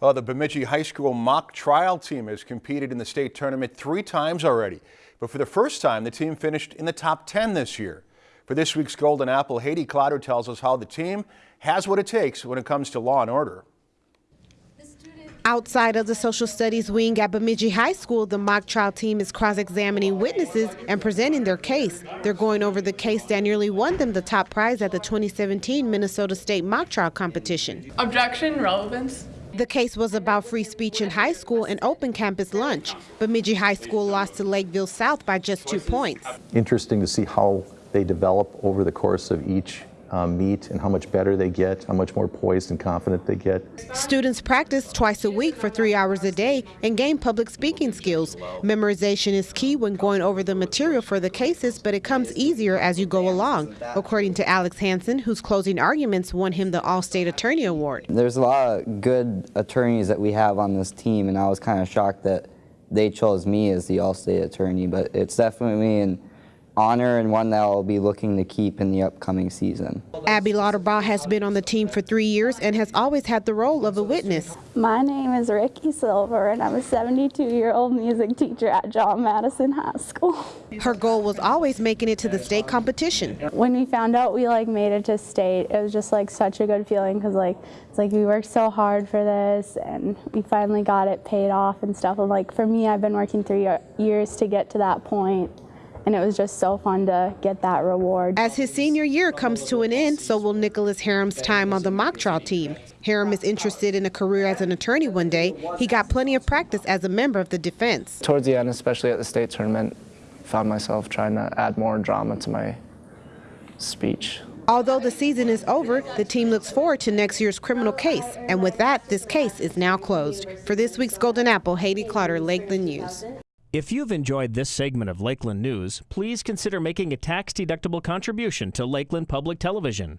Well, the Bemidji High School mock trial team has competed in the state tournament three times already. But for the first time, the team finished in the top 10 this year. For this week's Golden Apple, Haiti Clotter tells us how the team has what it takes when it comes to law and order. Outside of the social studies wing at Bemidji High School, the mock trial team is cross-examining witnesses and presenting their case. They're going over the case that nearly won them the top prize at the 2017 Minnesota State mock trial competition. Objection, relevance. The case was about free speech in high school and open campus lunch. Bemidji High School lost to Lakeville South by just two points. Interesting to see how they develop over the course of each uh, meet and how much better they get, how much more poised and confident they get. Students practice twice a week for three hours a day and gain public speaking skills. Memorization is key when going over the material for the cases, but it comes easier as you go along, according to Alex Hansen, whose closing arguments won him the All-State Attorney Award. There's a lot of good attorneys that we have on this team, and I was kind of shocked that they chose me as the All-State Attorney, but it's definitely an honor and one that I'll be looking to keep in the upcoming season. Abby Lauterbach has been on the team for three years and has always had the role of a witness. My name is Ricky Silver and I'm a 72-year-old music teacher at John Madison High School. Her goal was always making it to the state competition. When we found out we like made it to state, it was just like such a good feeling because like it's like we worked so hard for this and we finally got it paid off and stuff. And like for me, I've been working three years to get to that point and it was just so fun to get that reward. As his senior year comes to an end, so will Nicholas Harem's time on the mock trial team. Harem is interested in a career as an attorney one day. He got plenty of practice as a member of the defense. Towards the end, especially at the state tournament, found myself trying to add more drama to my speech. Although the season is over, the team looks forward to next year's criminal case. And with that, this case is now closed. For this week's Golden Apple, Haiti Clotter, Lakeland News. If you've enjoyed this segment of Lakeland News, please consider making a tax-deductible contribution to Lakeland Public Television.